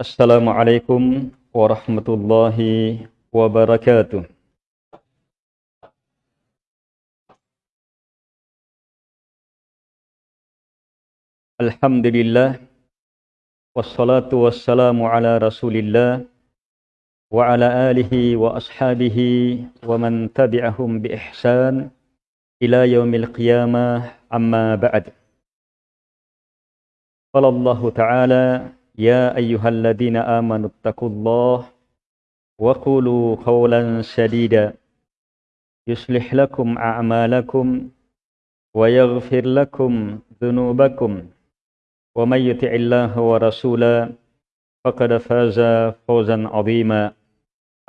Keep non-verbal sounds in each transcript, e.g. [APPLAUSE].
السلام عليكم ورحمة الله وبركاته. الحمد لله والصلاة والسلام على رسول الله وعلى آله وأصحابه ومن تبعهم بإحسان إلى يوم القيامة. أما بعد قال الله تعالى يا أيها الذين آمنوا اتقوا الله وقولوا قولا سديدا يصلح لكم أعمالكم ويغفر لكم ذنوبكم. ومن يطع الله ورسوله فقد فاز فوزا عظيما.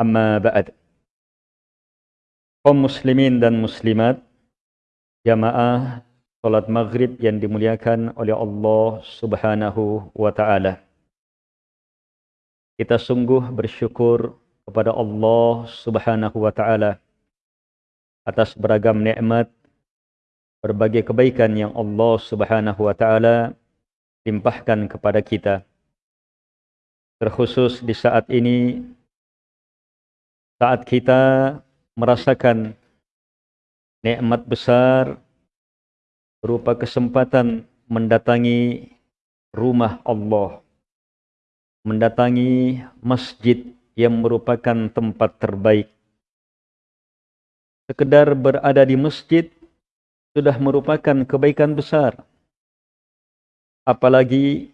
أما بعد. kaum muslimin dan muslimat jamaah salat maghrib yang dimuliakan oleh Allah subhanahu wa ta'ala. Kita sungguh bersyukur kepada Allah subhanahu wa ta'ala atas beragam nikmat, berbagai kebaikan yang Allah subhanahu wa ta'ala limpahkan kepada kita. Terkhusus di saat ini, saat kita merasakan nikmat besar berupa kesempatan mendatangi rumah Allah, mendatangi masjid yang merupakan tempat terbaik. Sekedar berada di masjid sudah merupakan kebaikan besar. Apalagi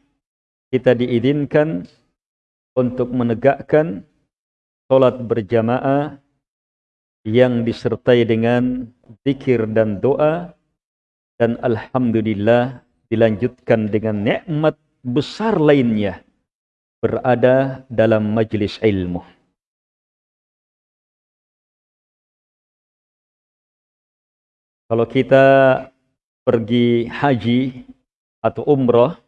kita diizinkan untuk menegakkan solat berjamaah yang disertai dengan zikir dan doa dan alhamdulillah dilanjutkan dengan nikmat besar lainnya berada dalam majlis ilmu. Kalau kita pergi haji atau umrah,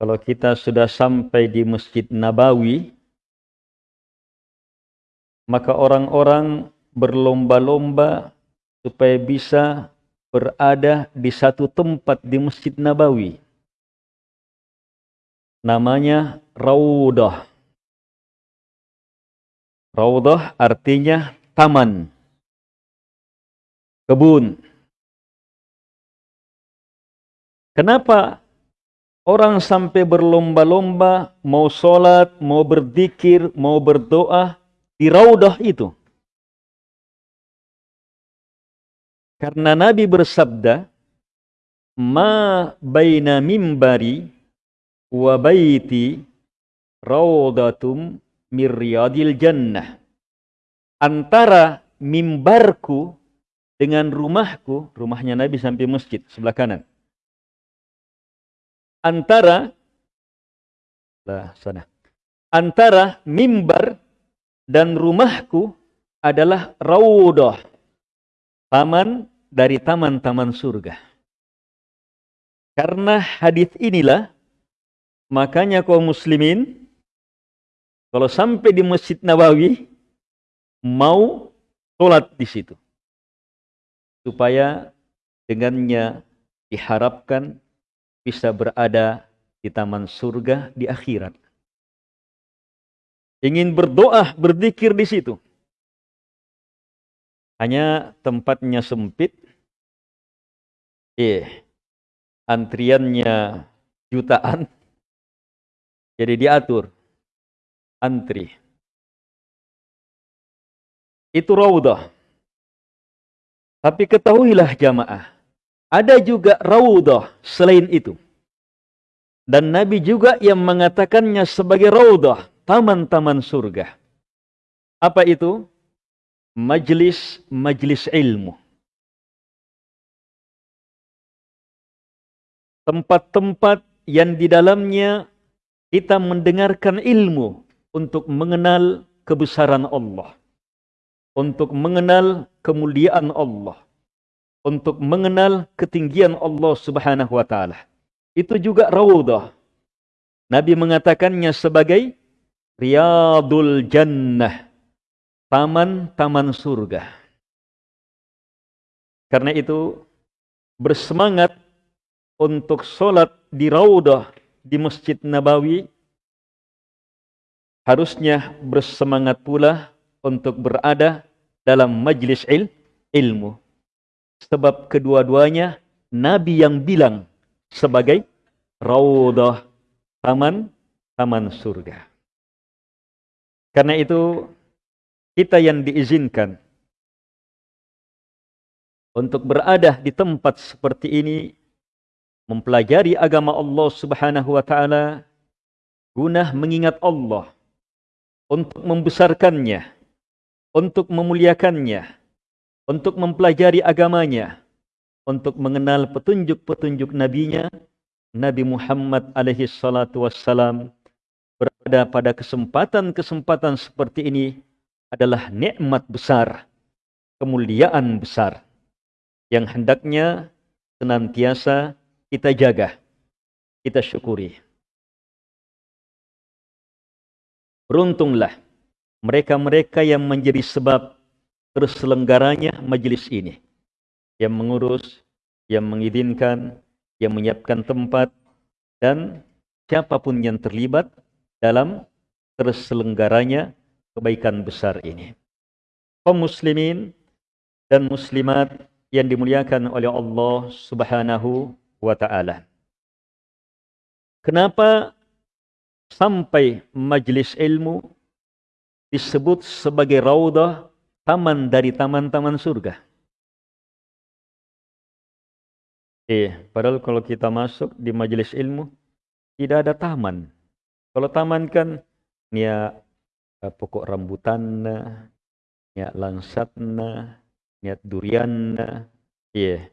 kalau kita sudah sampai di Masjid Nabawi, maka orang-orang berlomba-lomba supaya bisa berada di satu tempat di Masjid Nabawi. Namanya Raudah. Raudah artinya taman, kebun. Kenapa orang sampai berlomba-lomba mau sholat, mau berzikir, mau berdoa di Raudah itu? Karena Nabi bersabda, "Ma baina mimbari wa baiti raudatum miryadil jannah." Antara mimbarku dengan rumahku, rumahnya Nabi sampai masjid sebelah kanan. Antara lah sana. Antara mimbar dan rumahku adalah raudah. Taman dari taman-taman surga. Karena hadis inilah makanya kaum muslimin kalau sampai di Masjid Nabawi mau sholat di situ. Supaya dengannya diharapkan bisa berada di taman surga di akhirat. Ingin berdoa, berzikir di situ. Hanya tempatnya sempit, eh, antriannya jutaan, jadi diatur antri. Itu raudah. Tapi ketahuilah jamaah, ada juga raudah selain itu. Dan Nabi juga yang mengatakannya sebagai raudah, taman-taman surga. Apa itu? Majlis-majlis ilmu. tempat-tempat yang di dalamnya kita mendengarkan ilmu untuk mengenal kebesaran Allah, untuk mengenal kemuliaan Allah, untuk mengenal ketinggian Allah Subhanahu wa taala. Itu juga raudhah. Nabi mengatakannya sebagai riyadul jannah, taman-taman surga. Karena itu bersemangat untuk sholat di Raudah di Masjid Nabawi harusnya bersemangat pula untuk berada dalam majlis il ilmu. Sebab kedua-duanya Nabi yang bilang sebagai raudah taman taman surga. Karena itu kita yang diizinkan untuk berada di tempat seperti ini mempelajari agama Allah Subhanahu wa taala guna mengingat Allah untuk membesarkannya, untuk memuliakannya, untuk mempelajari agamanya, untuk mengenal petunjuk-petunjuk nabinya, Nabi Muhammad alaihi salatu wassalam berada pada kesempatan-kesempatan seperti ini adalah nikmat besar, kemuliaan besar yang hendaknya senantiasa kita jaga, kita syukuri. Beruntunglah mereka-mereka yang menjadi sebab terselenggaranya majelis ini. Yang mengurus, yang mengizinkan, yang menyiapkan tempat, dan siapapun yang terlibat dalam terselenggaranya kebaikan besar ini. Kaum muslimin dan muslimat yang dimuliakan oleh Allah Subhanahu wa taala. Kenapa sampai majlis ilmu disebut sebagai raudah taman dari taman-taman surga. Eh, padahal kalau kita masuk di majlis ilmu tidak ada taman. Kalau taman kan niat uh, pokok rambutan, niat langsatna, niat durian, iya.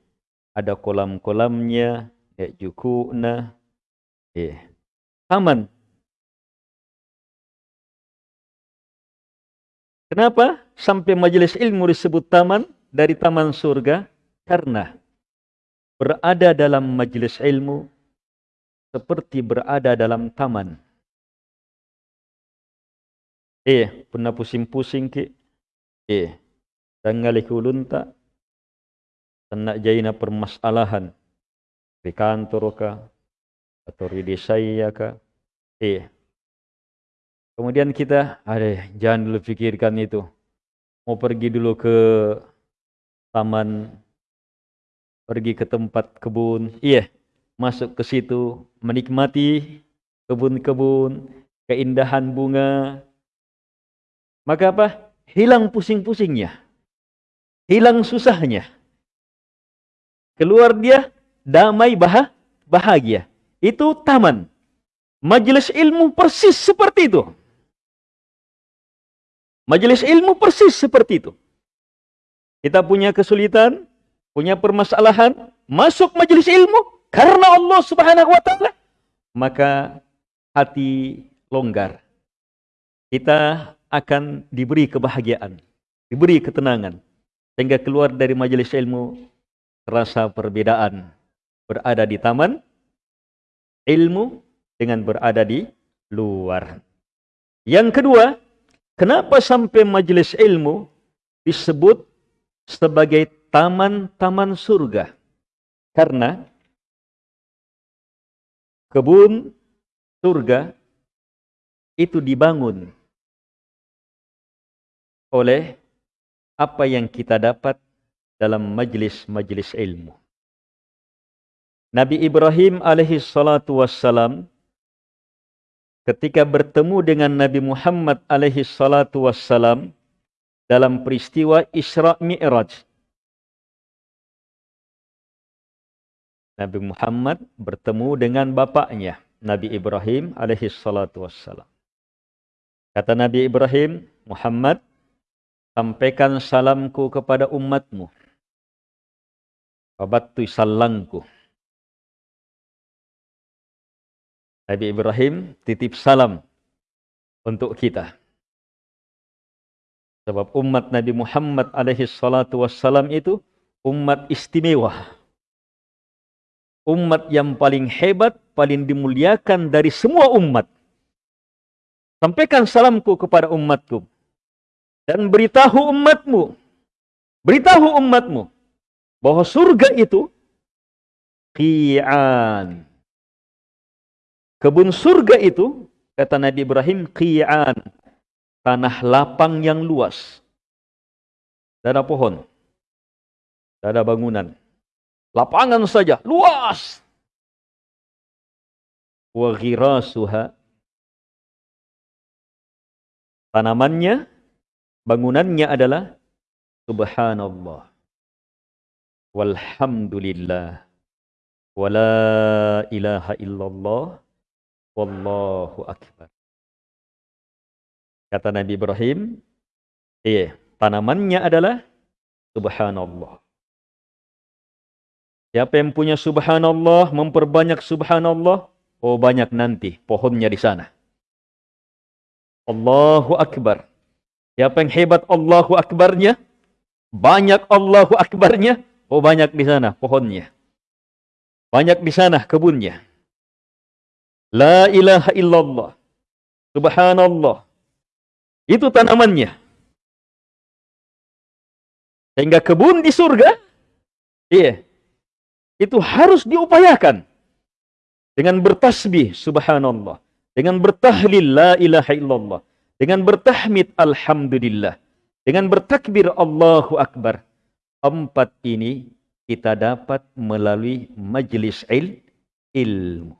Ada kolam-kolamnya, niat jukuna, iya. Taman Kenapa sampai majelis ilmu disebut taman dari taman surga? Karena berada dalam majelis ilmu seperti berada dalam taman. Eh, pernah pusing-pusing ke? Eh, tanggal ulun tak? Tenak jaina permasalahan di kantor ka atau di desa ya ka? Eh, Kemudian kita, ada jangan dulu pikirkan itu. Mau pergi dulu ke taman, pergi ke tempat kebun. Iya, masuk ke situ, menikmati kebun-kebun, keindahan bunga. Maka apa? Hilang pusing-pusingnya. Hilang susahnya. Keluar dia damai bahagia. Itu taman. Majelis ilmu persis seperti itu. Majelis ilmu persis seperti itu. Kita punya kesulitan, punya permasalahan, masuk majelis ilmu karena Allah Subhanahu wa taala, maka hati longgar. Kita akan diberi kebahagiaan, diberi ketenangan sehingga keluar dari majelis ilmu terasa perbedaan berada di taman ilmu dengan berada di luar. Yang kedua, Kenapa sampai majelis ilmu disebut sebagai taman-taman surga? Karena kebun surga itu dibangun oleh apa yang kita dapat dalam majelis-majelis ilmu. Nabi Ibrahim alaihi salatu wassalam ketika bertemu dengan Nabi Muhammad alaihi salatu wassalam dalam peristiwa Isra Mi'raj. Nabi Muhammad bertemu dengan bapaknya, Nabi Ibrahim alaihi salatu wassalam. Kata Nabi Ibrahim, Muhammad, sampaikan salamku kepada umatmu. Babattu salangku. Nabi Ibrahim titip salam untuk kita. Sebab umat Nabi Muhammad alaihi salatu wassalam itu umat istimewa. Umat yang paling hebat, paling dimuliakan dari semua umat. Sampaikan salamku kepada umatku. Dan beritahu umatmu. Beritahu umatmu. Bahwa surga itu qi'an Kebun surga itu kata Nabi Ibrahim, qi'an. Tanah lapang yang luas. Tidak ada pohon. Tidak ada bangunan. Lapangan saja, luas. Wa ghirasuha. Tanamannya, bangunannya adalah subhanallah. Walhamdulillah. Wala ilaha illallah. Wallahu akbar. Kata Nabi Ibrahim, iya, tanamannya adalah subhanallah. Siapa yang punya subhanallah, memperbanyak subhanallah, oh banyak nanti pohonnya di sana. Allahu Akbar. Siapa yang hebat Allahu Akbarnya, banyak Allahu Akbarnya, oh banyak di sana pohonnya. Banyak di sana kebunnya. La ilaha illallah. Subhanallah. Itu tanamannya. Sehingga kebun di surga, iya, itu harus diupayakan dengan bertasbih subhanallah, dengan bertahlil la ilaha illallah, dengan bertahmid alhamdulillah, dengan bertakbir Allahu akbar. Empat ini kita dapat melalui majlis il, ilmu.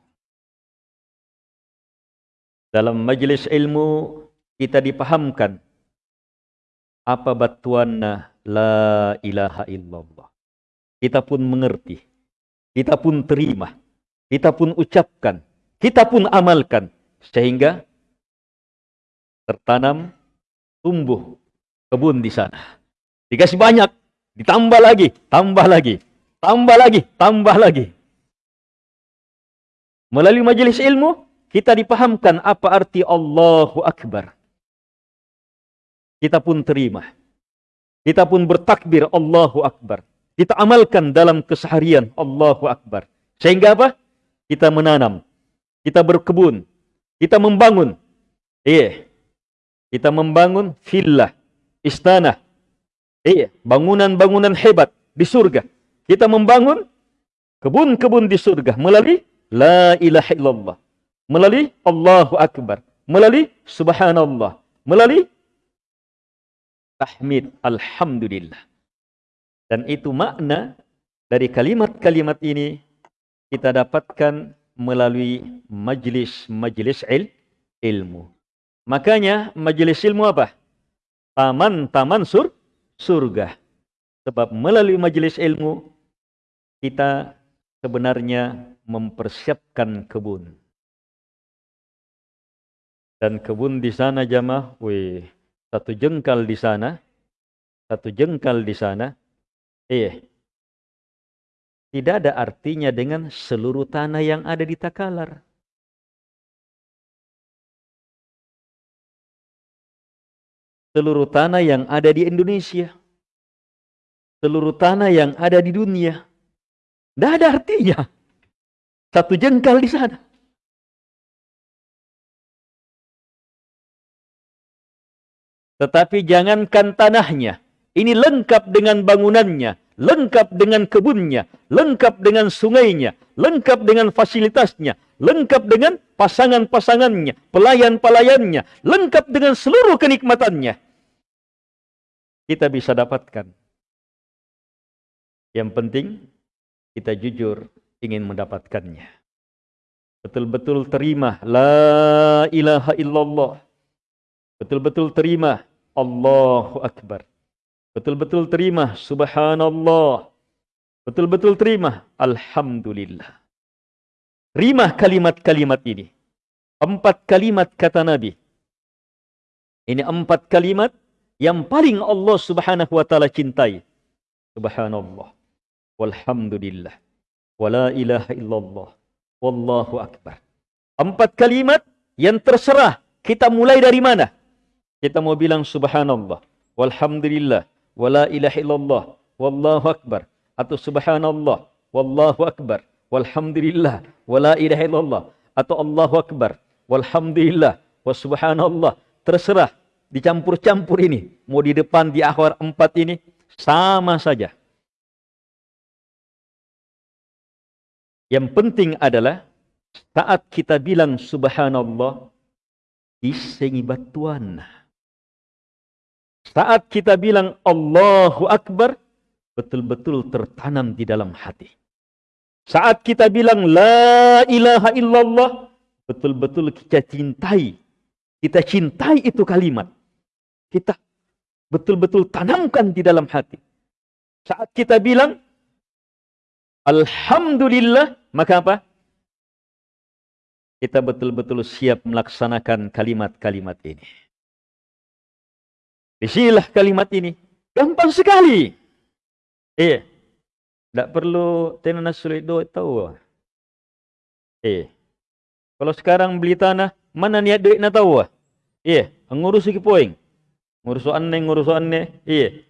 Dalam majlis ilmu kita dipahamkan apa batuanna la ilaha illallah. Kita pun mengerti. Kita pun terima, kita pun ucapkan, kita pun amalkan. Sehingga tertanam tumbuh kebun di sana. Dikasih banyak, ditambah lagi, tambah lagi, tambah lagi, tambah lagi. Melalui majelis ilmu, kita dipahamkan apa arti Allahu Akbar. Kita pun terima. Kita pun bertakbir Allahu Akbar. Kita amalkan dalam keseharian. Allahu Akbar. Sehingga apa? Kita menanam. Kita berkebun. Kita membangun. Iya. Kita membangun villa. Istana. Iya. Bangunan-bangunan hebat di surga. Kita membangun kebun-kebun di surga. Melalui La ilaha illallah. Melalui Allahu Akbar. Melalui Subhanallah. Melalui Tahmid. Alhamdulillah. Dan itu makna dari kalimat-kalimat ini kita dapatkan melalui majlis-majlis il, ilmu. Makanya majlis ilmu apa? Taman-taman sur, surga. Sebab melalui majlis ilmu kita sebenarnya mempersiapkan kebun. Dan kebun di sana jamaah, wih, satu jengkal di sana, satu jengkal di sana, Iya. Tidak ada artinya dengan seluruh tanah yang ada di Takalar. Seluruh tanah yang ada di Indonesia. Seluruh tanah yang ada di dunia. Tidak ada artinya. Satu jengkal di sana. Tetapi jangankan tanahnya. Ini lengkap dengan bangunannya, lengkap dengan kebunnya, lengkap dengan sungainya, lengkap dengan fasilitasnya, lengkap dengan pasangan-pasangannya, pelayan-pelayannya, lengkap dengan seluruh kenikmatannya. Kita bisa dapatkan. Yang penting kita jujur ingin mendapatkannya. Betul-betul terima la ilaha illallah. Betul-betul terima Allahu akbar. Betul-betul terima subhanallah. Betul-betul terima alhamdulillah. Terima kalimat-kalimat ini. Empat kalimat kata Nabi. Ini empat kalimat yang paling Allah subhanahu wa ta'ala cintai. Subhanallah. Walhamdulillah. Wala ilaha illallah. Wallahu akbar. Empat kalimat yang terserah. Kita mulai dari mana? Kita mau bilang subhanallah. Walhamdulillah wala ilaha illallah wallahu akbar. Atau subhanallah wallahu akbar. Walhamdulillah wala ilaha illallah. Atau Allahu akbar walhamdulillah. Wa subhanallah. Terserah dicampur-campur ini. Mau di depan di akhir empat ini sama saja. Yang penting adalah saat kita bilang subhanallah isengi batuan. Saat kita bilang Allahu Akbar, betul-betul tertanam di dalam hati. Saat kita bilang La ilaha illallah, betul-betul kita cintai. Kita cintai itu kalimat. Kita betul-betul tanamkan di dalam hati. Saat kita bilang Alhamdulillah, maka apa? Kita betul-betul siap melaksanakan kalimat-kalimat ini. Isilah kalimat ini. Gampang sekali. Eh, tidak perlu tenan sulit do tahu. Eh, kalau sekarang beli tanah, mana niat duit nak tahu? Eh, ngurus iki poing. Ngurus anne, ngurus anne. Eh,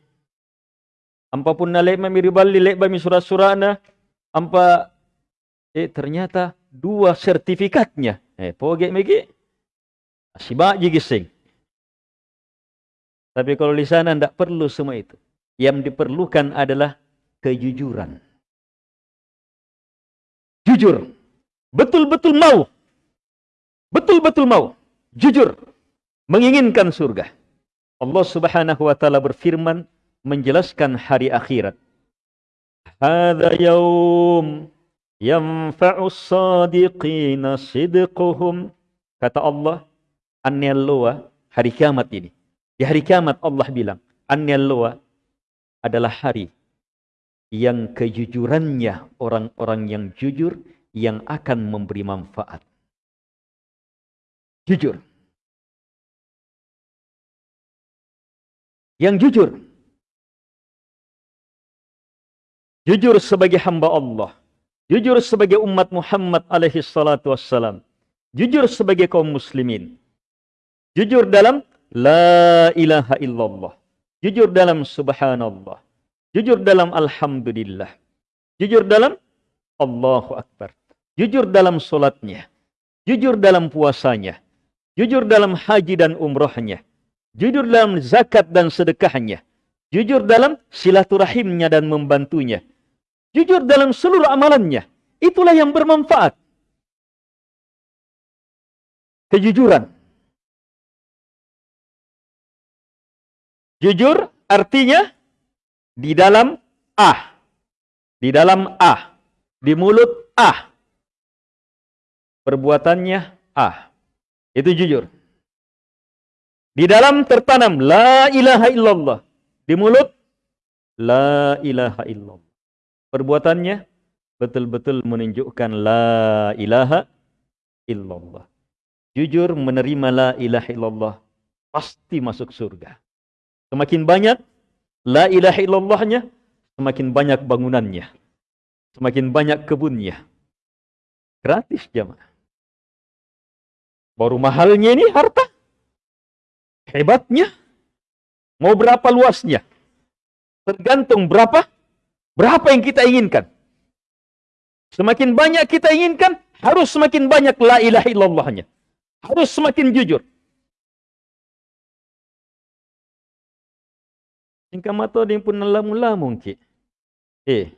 Ampa pun nalek mami ribali lek bami surat-surat na. Ampa eh ternyata dua sertifikatnya. Eh poge megi. Sibak je gising. Tapi kalau di sana tidak perlu semua itu. Yang diperlukan adalah kejujuran. Jujur. Betul-betul mau. Betul-betul mau. Jujur. Menginginkan surga. Allah subhanahu wa ta'ala berfirman menjelaskan hari akhirat. Hada yaum yanfa'u sadiqina sidquhum. Kata Allah, anniyalluwa hari kiamat ini. Di hari kiamat Allah bilang, anniyalluwa adalah hari yang kejujurannya orang-orang yang jujur yang akan memberi manfaat. Jujur. Yang jujur jujur sebagai hamba Allah, jujur sebagai umat Muhammad alaihi salatu wassalam, jujur sebagai kaum muslimin, jujur dalam la ilaha illallah, jujur dalam subhanallah, jujur dalam alhamdulillah, jujur dalam Allahu Akbar, jujur dalam solatnya, jujur dalam puasanya, jujur dalam haji dan umrohnya, jujur dalam zakat dan sedekahnya, jujur dalam silaturahimnya dan membantunya, jujur dalam seluruh amalannya. Itulah yang bermanfaat. Kejujuran. Jujur artinya di dalam ah. Di dalam ah. Di mulut ah. Perbuatannya ah. Itu jujur. Di dalam tertanam la ilaha illallah. Di mulut la ilaha illallah perbuatannya betul-betul menunjukkan la ilaha illallah. Jujur menerima la ilaha illallah pasti masuk surga. Semakin banyak la ilaha illallahnya, semakin banyak bangunannya. Semakin banyak kebunnya. Gratis jamaah. Baru mahalnya ini harta. Hebatnya. Mau berapa luasnya? Tergantung berapa Berapa yang kita inginkan? Semakin banyak kita inginkan, harus semakin banyak la ilaha illallahnya. Harus semakin jujur. Singkat mata dia pun lamu-lamu cik. Eh,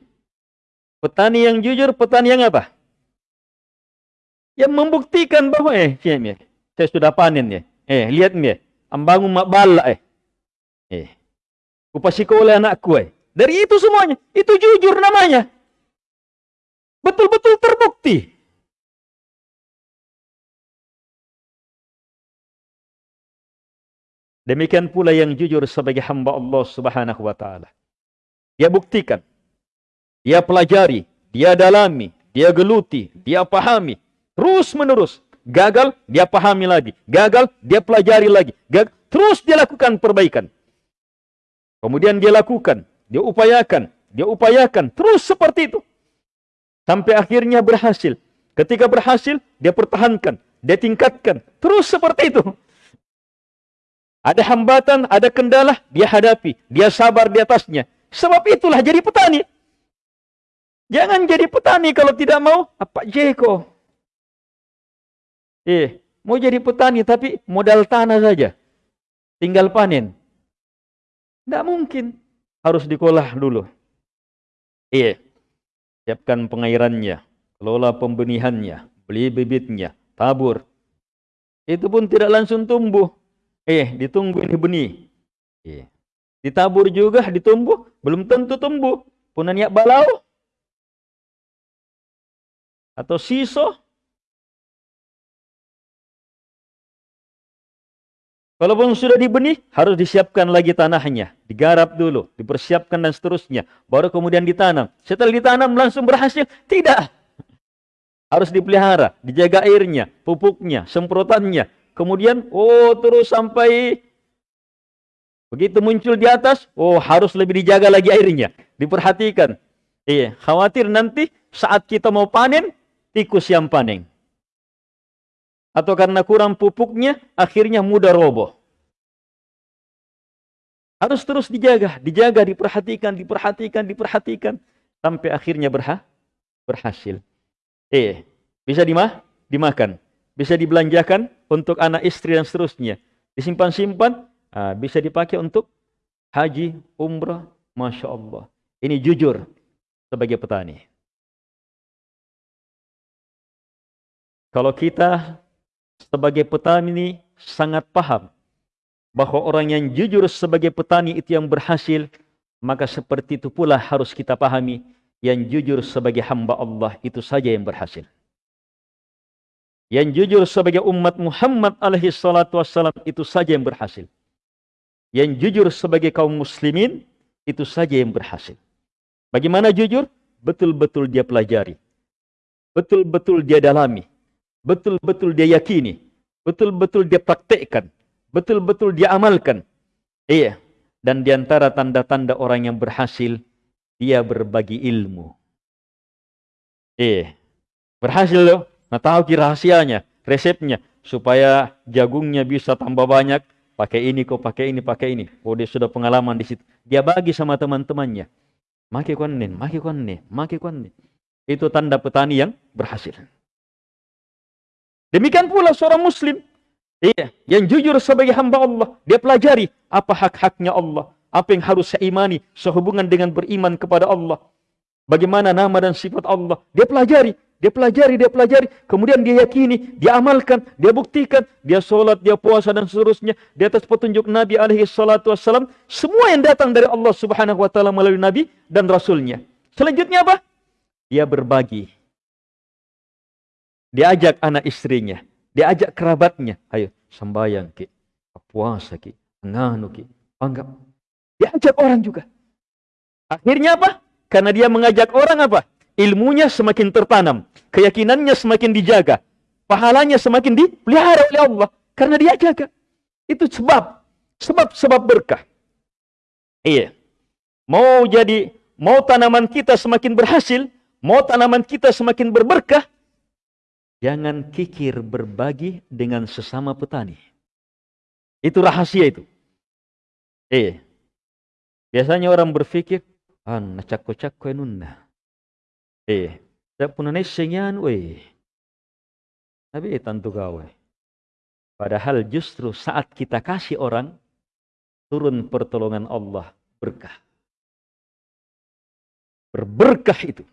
petani yang jujur, petani yang apa? Yang membuktikan bahwa eh, cik, saya sudah panen ya. Eh, lihat ni, ambangun mak bala eh. Eh, kupasiko oleh anakku eh. Dari itu semuanya. Itu jujur namanya. Betul-betul terbukti. Demikian pula yang jujur sebagai hamba Allah Subhanahu wa taala. Dia buktikan. Dia pelajari, dia dalami, dia geluti, dia pahami terus menerus. Gagal, dia pahami lagi. Gagal, dia pelajari lagi. Gagal, terus dia lakukan perbaikan. Kemudian dia lakukan, dia upayakan, dia upayakan, terus seperti itu. Sampai akhirnya berhasil. Ketika berhasil, dia pertahankan, dia tingkatkan, terus seperti itu. Ada hambatan, ada kendala, dia hadapi, dia sabar di atasnya. Sebab itulah jadi petani. Jangan jadi petani kalau tidak mau, apa Jeko? Eh, mau jadi petani tapi modal tanah saja. Tinggal panen. Tidak mungkin harus dikolah dulu. Iya. Siapkan pengairannya, kelola pembenihannya, beli bibitnya, tabur. itu pun tidak langsung tumbuh. Eh, ditunggu ini benih. Eh. Ditabur juga, ditumbuh, belum tentu tumbuh. Punanya balau. Atau siso. Kalaupun sudah dibenih, harus disiapkan lagi tanahnya. Digarap dulu, dipersiapkan dan seterusnya. Baru kemudian ditanam. Setelah ditanam langsung berhasil? Tidak. Harus dipelihara, dijaga airnya, pupuknya, semprotannya. Kemudian, oh terus sampai begitu muncul di atas, oh harus lebih dijaga lagi airnya. Diperhatikan. Iya, khawatir nanti saat kita mau panen, tikus yang panen atau karena kurang pupuknya akhirnya mudah roboh. Harus terus dijaga, dijaga, diperhatikan, diperhatikan, diperhatikan sampai akhirnya berha berhasil. Eh, bisa dimah dimakan, bisa dibelanjakan untuk anak istri dan seterusnya. Disimpan-simpan, ah, bisa dipakai untuk haji, umrah, masya Allah. Ini jujur sebagai petani. Kalau kita sebagai petani sangat paham bahwa orang yang jujur sebagai petani itu yang berhasil, maka seperti itu pula harus kita pahami yang jujur sebagai hamba Allah itu saja yang berhasil. Yang jujur sebagai umat Muhammad alaihi salatu wassalam itu saja yang berhasil. Yang jujur sebagai kaum muslimin itu saja yang berhasil. Bagaimana jujur? Betul-betul dia pelajari. Betul-betul dia dalami betul-betul dia yakini, betul-betul dia praktekkan, betul-betul dia amalkan. Iya. Dan di antara tanda-tanda orang yang berhasil, dia berbagi ilmu. Iya. Berhasil loh. Nah tahu ki rahasianya, resepnya. Supaya jagungnya bisa tambah banyak. Pakai ini kok, pakai ini, pakai ini. Oh dia sudah pengalaman di situ. Dia bagi sama teman-temannya. Maki konnen, maki konne, maki konne. Itu tanda petani yang berhasil. Demikian pula seorang muslim. Iya, yang jujur sebagai hamba Allah. Dia pelajari apa hak-haknya Allah. Apa yang harus saya imani sehubungan dengan beriman kepada Allah. Bagaimana nama dan sifat Allah. Dia pelajari. Dia pelajari, dia pelajari. Kemudian dia yakini, dia amalkan, dia buktikan. Dia sholat, dia puasa dan seterusnya. Di atas petunjuk Nabi alaihi salatu wassalam. Semua yang datang dari Allah subhanahu wa ta'ala melalui Nabi dan Rasulnya. Selanjutnya apa? Dia berbagi Diajak anak istrinya, diajak kerabatnya, ayo sembahyang ki, puasa ki, nganu ki, anggap. Diajak orang juga. Akhirnya apa? Karena dia mengajak orang apa? Ilmunya semakin tertanam, keyakinannya semakin dijaga, pahalanya semakin dipelihara oleh Allah karena dia jaga. Itu sebab, sebab sebab berkah. Iya. Mau jadi mau tanaman kita semakin berhasil, mau tanaman kita semakin berberkah, Jangan kikir berbagi dengan sesama petani. Itu rahasia itu. Eh, biasanya orang berpikir, ah, cakko-cakko nunna. Eh, tak pun weh. Tapi tentu gawe. Padahal justru saat kita kasih orang, turun pertolongan Allah berkah. Berberkah itu.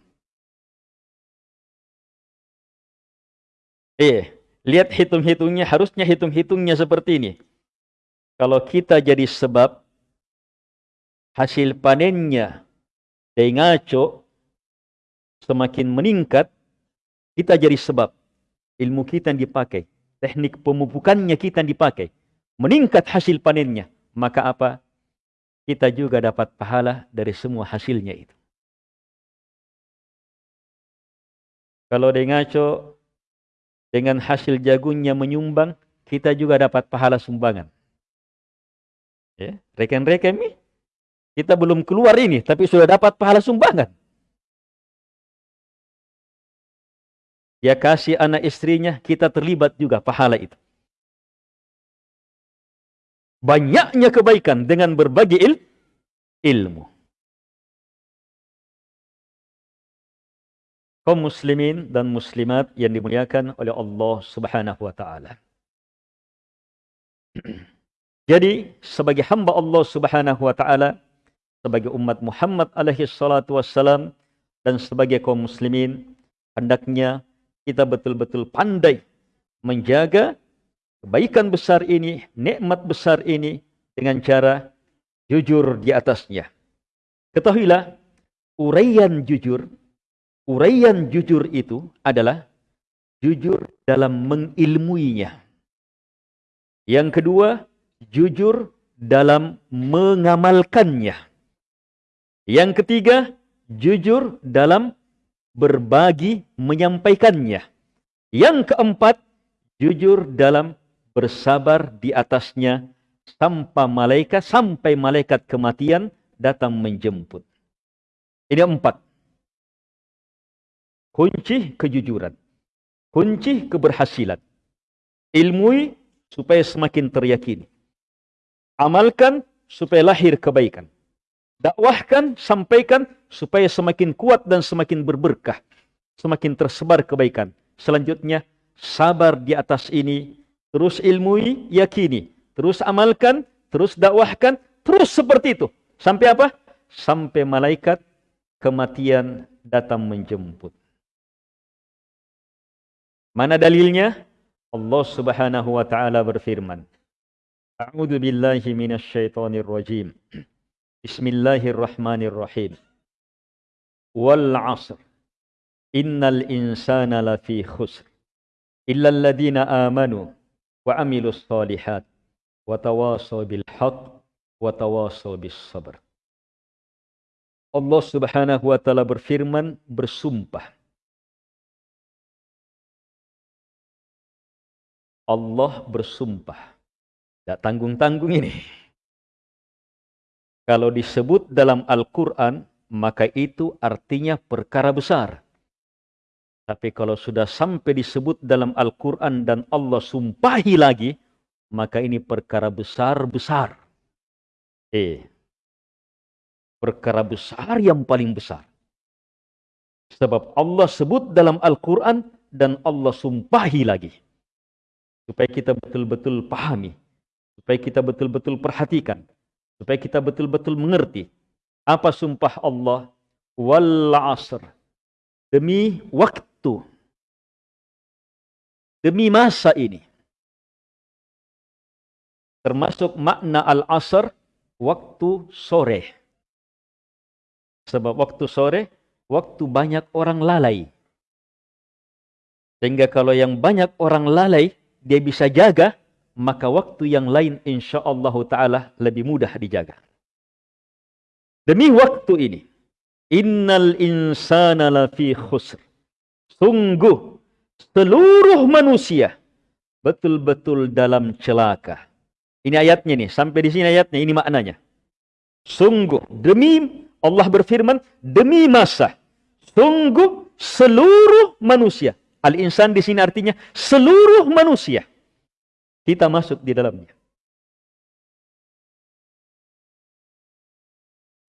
Eh, lihat hitung-hitungnya, harusnya hitung-hitungnya seperti ini. Kalau kita jadi sebab hasil panennya ngaco semakin meningkat, kita jadi sebab ilmu kita yang dipakai, teknik pemupukannya kita yang dipakai, meningkat hasil panennya, maka apa? Kita juga dapat pahala dari semua hasilnya itu. Kalau dia ngaco dengan hasil jagungnya menyumbang, kita juga dapat pahala sumbangan. Ya, rekan-rekan ini, kita belum keluar ini, tapi sudah dapat pahala sumbangan. Dia kasih anak istrinya, kita terlibat juga pahala itu. Banyaknya kebaikan dengan berbagi il ilmu. kaum muslimin dan muslimat yang dimuliakan oleh Allah Subhanahu wa taala. [CLEARS THROAT] Jadi sebagai hamba Allah Subhanahu wa taala, sebagai umat Muhammad alaihi salatu wassalam dan sebagai kaum muslimin hendaknya kita betul-betul pandai menjaga kebaikan besar ini, nikmat besar ini dengan cara jujur di atasnya. Ketahuilah, uraian jujur, uraian jujur itu adalah jujur dalam mengilmuinya. Yang kedua, jujur dalam mengamalkannya. Yang ketiga, jujur dalam berbagi menyampaikannya. Yang keempat, jujur dalam bersabar di atasnya sampai malaikat sampai malaikat kematian datang menjemput. Ini empat. Kunci kejujuran. Kunci keberhasilan. Ilmui supaya semakin teryakini. Amalkan supaya lahir kebaikan. Dakwahkan, sampaikan supaya semakin kuat dan semakin berberkah. Semakin tersebar kebaikan. Selanjutnya, sabar di atas ini. Terus ilmui, yakini. Terus amalkan, terus dakwahkan, terus seperti itu. Sampai apa? Sampai malaikat kematian datang menjemput. Mana dalilnya? Allah Subhanahu wa taala berfirman. A'udzu billahi minasy rajim. Bismillahirrahmanirrahim. Wal 'asr. Innal insana lafi khusr. Illa alladhina amanu wa 'amilus solihat wa tawasaw bil haqq wa tawasaw bis sabr. Allah Subhanahu wa taala berfirman bersumpah Allah bersumpah. Tidak tanggung-tanggung ini. Kalau disebut dalam Al-Quran, maka itu artinya perkara besar. Tapi kalau sudah sampai disebut dalam Al-Quran dan Allah sumpahi lagi, maka ini perkara besar-besar. Eh, perkara besar yang paling besar. Sebab Allah sebut dalam Al-Quran dan Allah sumpahi lagi supaya kita betul-betul pahami, supaya kita betul-betul perhatikan, supaya kita betul-betul mengerti apa sumpah Allah wal asr. Demi waktu. Demi masa ini. Termasuk makna al asr waktu sore. Sebab waktu sore waktu banyak orang lalai. Sehingga kalau yang banyak orang lalai dia bisa jaga, maka waktu yang lain insya Allah Ta'ala lebih mudah dijaga. Demi waktu ini, innal insana lafi khusr. Sungguh, seluruh manusia betul-betul dalam celaka. Ini ayatnya nih, sampai di sini ayatnya, ini maknanya. Sungguh, demi Allah berfirman, demi masa. Sungguh seluruh manusia Al-insan di sini artinya seluruh manusia. Kita masuk di dalamnya.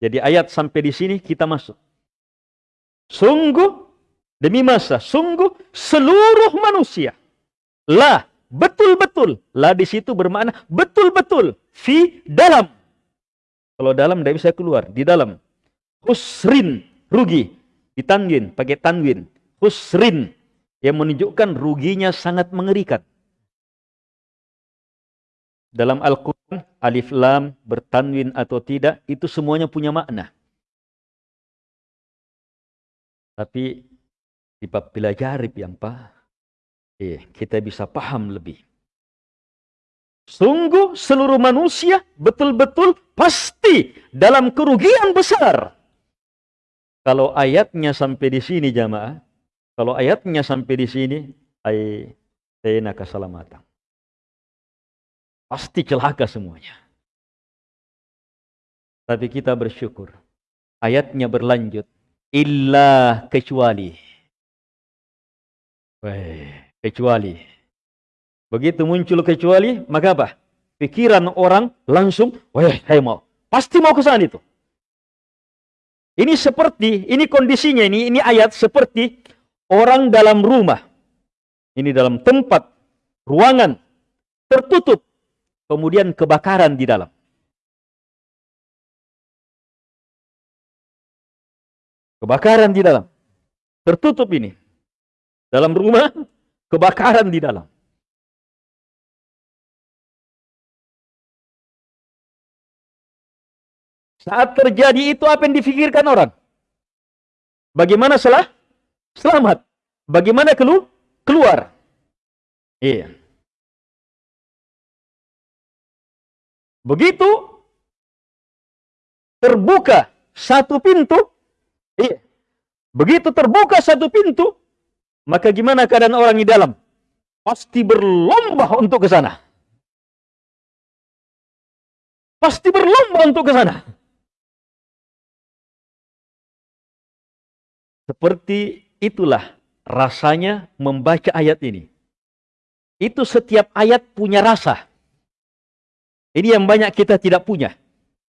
Jadi ayat sampai di sini kita masuk. Sungguh demi masa, sungguh seluruh manusia. La, betul-betul. La di situ bermakna betul-betul. Fi, dalam. Kalau dalam tidak bisa keluar. Di dalam. Husrin, rugi. Ditanwin, pakai tanwin. Husrin, yang menunjukkan ruginya sangat mengerikan. Dalam Al-Quran, alif lam, bertanwin atau tidak, itu semuanya punya makna. Tapi di bab jarib yang pak, eh, kita bisa paham lebih. Sungguh seluruh manusia betul-betul pasti dalam kerugian besar. Kalau ayatnya sampai di sini jamaah, kalau ayatnya sampai di sini, ay tena keselamatan. Pasti celaka semuanya. Tapi kita bersyukur. Ayatnya berlanjut. Illa kecuali. Weh, kecuali. Begitu muncul kecuali, maka apa? Pikiran orang langsung, wah saya mau. Pasti mau ke sana itu. Ini seperti, ini kondisinya, ini ini ayat seperti orang dalam rumah, ini dalam tempat, ruangan, tertutup, kemudian kebakaran di dalam. Kebakaran di dalam. Tertutup ini. Dalam rumah, kebakaran di dalam. Saat terjadi itu apa yang difikirkan orang? Bagaimana salah? Selamat. Bagaimana kelu? keluar? Iya. Begitu terbuka satu pintu, iya. Begitu terbuka satu pintu, maka gimana keadaan orang di dalam? Pasti berlomba untuk ke sana. Pasti berlomba untuk ke sana. Seperti itulah rasanya membaca ayat ini. Itu setiap ayat punya rasa. Ini yang banyak kita tidak punya.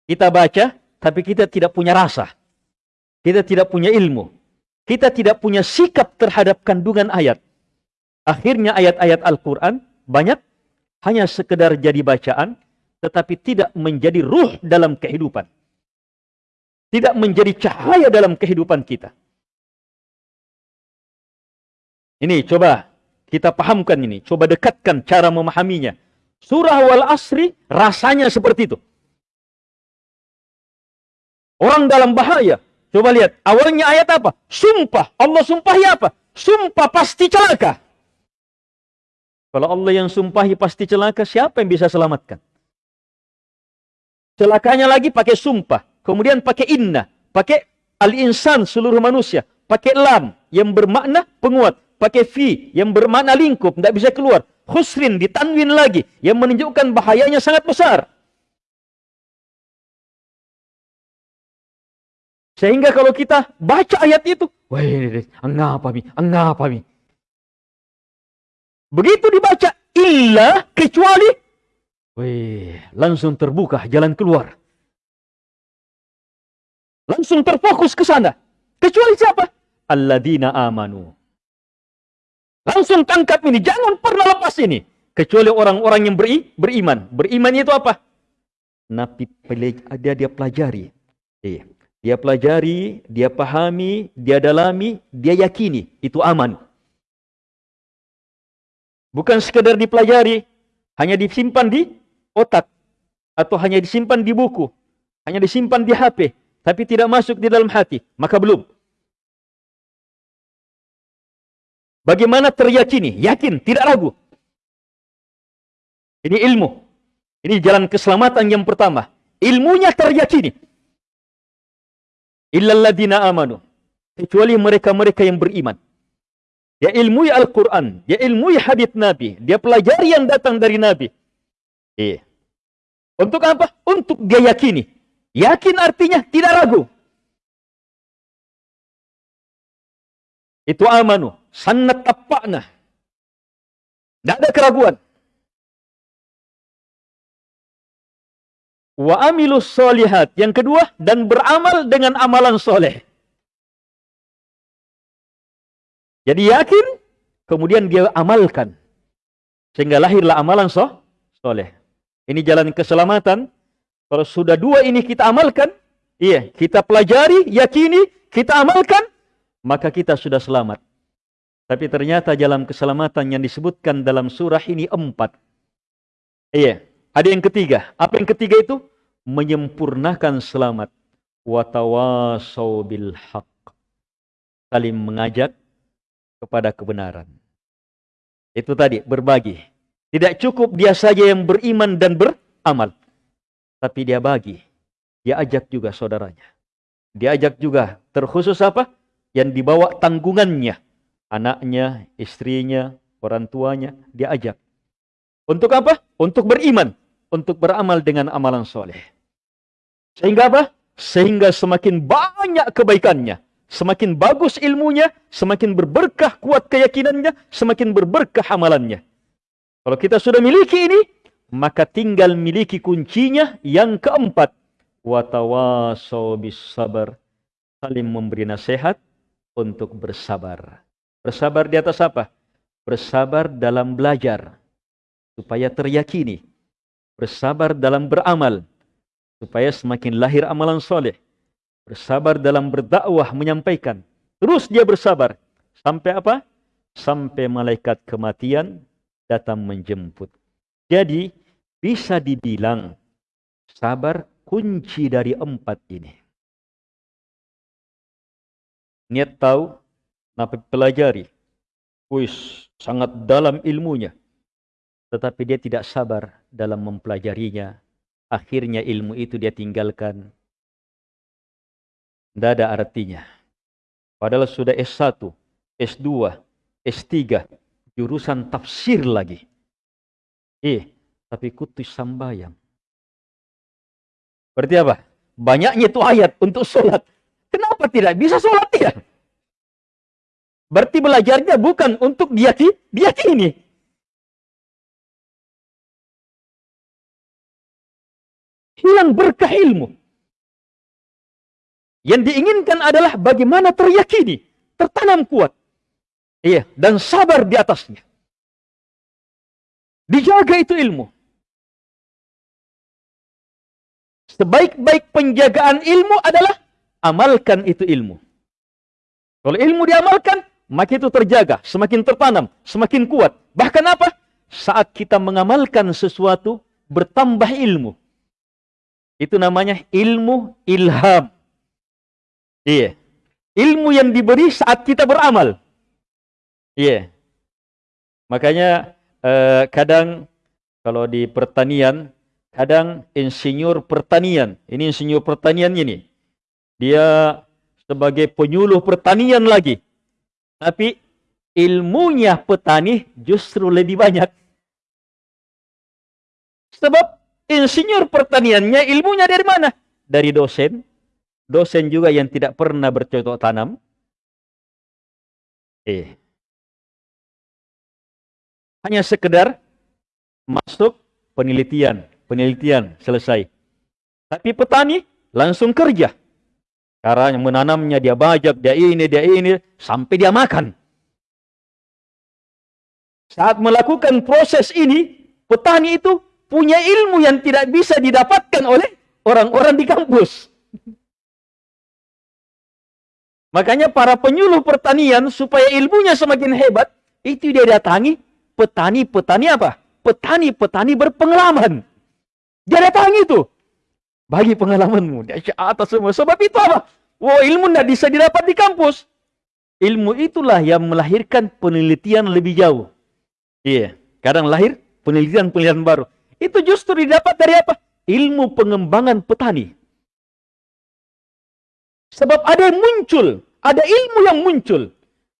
Kita baca, tapi kita tidak punya rasa. Kita tidak punya ilmu. Kita tidak punya sikap terhadap kandungan ayat. Akhirnya ayat-ayat Al-Quran banyak hanya sekedar jadi bacaan, tetapi tidak menjadi ruh dalam kehidupan. Tidak menjadi cahaya dalam kehidupan kita. Ini coba kita pahamkan ini. Coba dekatkan cara memahaminya. Surah wal asri rasanya seperti itu. Orang dalam bahaya. Coba lihat. Awalnya ayat apa? Sumpah. Allah sumpahi apa? Sumpah pasti celaka. Kalau Allah yang sumpahi pasti celaka, siapa yang bisa selamatkan? Celakanya lagi pakai sumpah. Kemudian pakai inna. Pakai al-insan seluruh manusia. Pakai lam yang bermakna penguat pakai fi yang bermakna lingkup, tidak bisa keluar. Khusrin ditanwin lagi yang menunjukkan bahayanya sangat besar. Sehingga kalau kita baca ayat itu, wah, apa mi, apa mi. Begitu dibaca illa kecuali, wih, langsung terbuka jalan keluar. Langsung terfokus ke sana. Kecuali siapa? Alladzina amanu. Langsung tangkap ini, jangan pernah lepas ini. Kecuali orang-orang yang beri, beriman. Beriman itu apa? Nabi dia dia pelajari. Iya. Dia pelajari, dia pahami, dia dalami, dia yakini. Itu aman. Bukan sekedar dipelajari, hanya disimpan di otak. Atau hanya disimpan di buku. Hanya disimpan di HP. Tapi tidak masuk di dalam hati. Maka belum. Bagaimana teryakini? Yakin, tidak ragu. Ini ilmu. Ini jalan keselamatan yang pertama. Ilmunya teryakini. Illalladina amanu. Kecuali mereka-mereka yang beriman. Dia ilmui Al-Quran. Dia ilmui hadith Nabi. Dia pelajari yang datang dari Nabi. Iya. Untuk apa? Untuk dia yakini. Yakin artinya tidak ragu. Itu amanu. Sanat tapakna. Tidak ada keraguan. Wa amilus solihat. Yang kedua, dan beramal dengan amalan soleh. Jadi yakin, kemudian dia amalkan. Sehingga lahirlah amalan so, soleh. Ini jalan keselamatan. Kalau sudah dua ini kita amalkan, iya, kita pelajari, yakini, kita amalkan, maka kita sudah selamat. Tapi ternyata jalan keselamatan yang disebutkan dalam surah ini empat. Iya. Ada yang ketiga. Apa yang ketiga itu? Menyempurnakan selamat. Watawasau bil. Saling mengajak kepada kebenaran. Itu tadi, berbagi. Tidak cukup dia saja yang beriman dan beramal. Tapi dia bagi. Dia ajak juga saudaranya. Dia ajak juga. Terkhusus apa? Yang dibawa tanggungannya anaknya, istrinya, orang tuanya, dia ajak. Untuk apa? Untuk beriman. Untuk beramal dengan amalan soleh. Sehingga apa? Sehingga semakin banyak kebaikannya. Semakin bagus ilmunya, semakin berberkah kuat keyakinannya, semakin berberkah amalannya. Kalau kita sudah miliki ini, maka tinggal miliki kuncinya yang keempat. Watawasau bis sabar. Memberi nasihat untuk bersabar. Bersabar di atas apa? Bersabar dalam belajar supaya teryakini. Bersabar dalam beramal supaya semakin lahir amalan soleh. Bersabar dalam berdakwah menyampaikan. Terus dia bersabar. Sampai apa? Sampai malaikat kematian datang menjemput. Jadi bisa dibilang sabar kunci dari empat ini. Niat tahu, napi pelajari. Wis, sangat dalam ilmunya. Tetapi dia tidak sabar dalam mempelajarinya. Akhirnya ilmu itu dia tinggalkan. Tidak ada artinya. Padahal sudah S1, S2, S3, jurusan tafsir lagi. Eh, tapi kutus sambayang. Berarti apa? Banyaknya itu ayat untuk sholat. Kenapa tidak bisa sholat ya? Berarti belajarnya bukan untuk dia ini. Hilang berkah ilmu. Yang diinginkan adalah bagaimana teryakini, tertanam kuat. Iya, dan sabar di atasnya. Dijaga itu ilmu. Sebaik-baik penjagaan ilmu adalah amalkan itu ilmu. Kalau ilmu diamalkan, maka itu terjaga, semakin tertanam, semakin kuat. Bahkan apa? Saat kita mengamalkan sesuatu, bertambah ilmu. Itu namanya ilmu ilham. Iya. Ilmu yang diberi saat kita beramal. Iya. Makanya eh, kadang kalau di pertanian, kadang insinyur pertanian, ini insinyur pertanian ini, dia sebagai penyuluh pertanian lagi. Tapi ilmunya petani justru lebih banyak. Sebab Insinyur pertaniannya ilmunya dari mana? Dari dosen. Dosen juga yang tidak pernah bercocok tanam. Eh. Hanya sekedar masuk penelitian. Penelitian selesai. Tapi petani langsung kerja. Karena menanamnya dia bajak, dia ini, dia ini, sampai dia makan. Saat melakukan proses ini, petani itu punya ilmu yang tidak bisa didapatkan oleh orang-orang di kampus. Makanya para penyuluh pertanian supaya ilmunya semakin hebat, itu dia datangi petani-petani apa? Petani-petani berpengalaman. Dia datangi itu. Bagi pengalamanmu. Dia atas semua. Sebab itu apa? Wah ilmu tidak bisa didapat di kampus. Ilmu itulah yang melahirkan penelitian lebih jauh. Iya. Kadang lahir penelitian-penelitian baru. Itu justru didapat dari apa? Ilmu pengembangan petani. Sebab ada yang muncul, ada ilmu yang muncul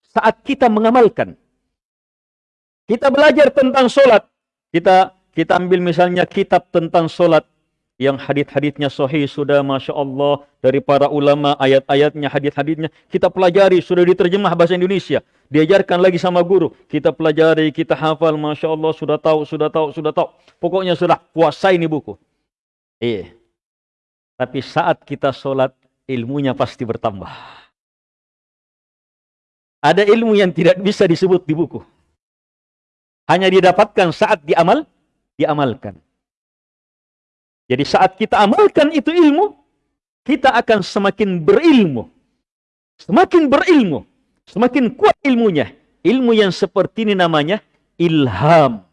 saat kita mengamalkan. Kita belajar tentang solat. Kita kita ambil misalnya kitab tentang solat yang hadith-hadithnya sahih sudah Masya Allah. Dari para ulama ayat-ayatnya hadith-hadithnya kita pelajari. Sudah diterjemah bahasa Indonesia. Diajarkan lagi sama guru. Kita pelajari kita hafal Masya Allah. Sudah tahu sudah tahu sudah tahu. Pokoknya sudah kuasai ini buku. Eh tapi saat kita sholat ilmunya pasti bertambah. Ada ilmu yang tidak bisa disebut di buku. Hanya didapatkan saat diamal diamalkan jadi saat kita amalkan itu ilmu, kita akan semakin berilmu. Semakin berilmu, semakin kuat ilmunya. Ilmu yang seperti ini namanya ilham.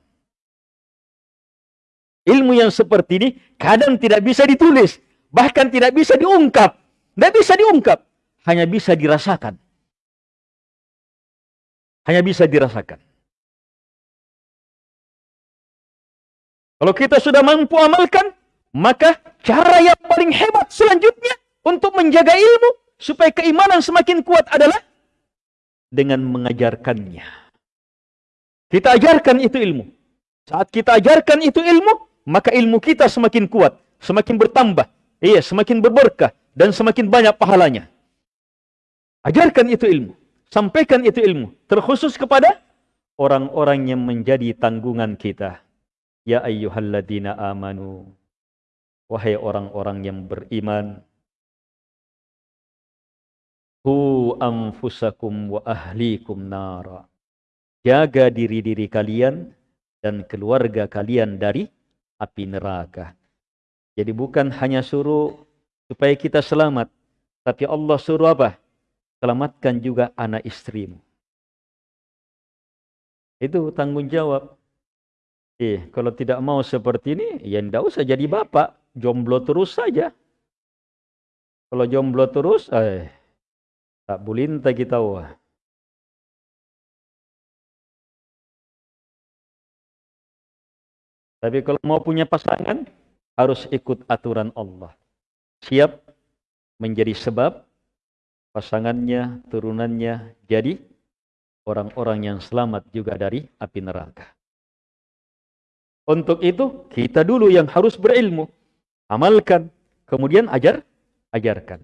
Ilmu yang seperti ini kadang tidak bisa ditulis, bahkan tidak bisa diungkap. Tidak bisa diungkap, hanya bisa dirasakan. Hanya bisa dirasakan. Kalau kita sudah mampu amalkan, maka cara yang paling hebat selanjutnya untuk menjaga ilmu supaya keimanan semakin kuat adalah dengan mengajarkannya. Kita ajarkan itu ilmu. Saat kita ajarkan itu ilmu, maka ilmu kita semakin kuat, semakin bertambah, iya, semakin berberkah dan semakin banyak pahalanya. Ajarkan itu ilmu, sampaikan itu ilmu, terkhusus kepada orang-orang yang menjadi tanggungan kita. Ya ayyuhalladzina amanu Wahai orang-orang yang beriman, Hu anfusakum wa ahlikum nara. Jaga diri-diri kalian dan keluarga kalian dari api neraka. Jadi bukan hanya suruh supaya kita selamat, tapi Allah suruh apa? Selamatkan juga anak istrimu. Itu tanggung jawab. Eh, kalau tidak mau seperti ini, ya tidak usah jadi bapak jomblo terus saja. Kalau jomblo terus, eh, tak bulinta kita wah. Tapi kalau mau punya pasangan, harus ikut aturan Allah. Siap menjadi sebab pasangannya, turunannya jadi orang-orang yang selamat juga dari api neraka. Untuk itu, kita dulu yang harus berilmu. Amalkan, kemudian ajar, ajarkan.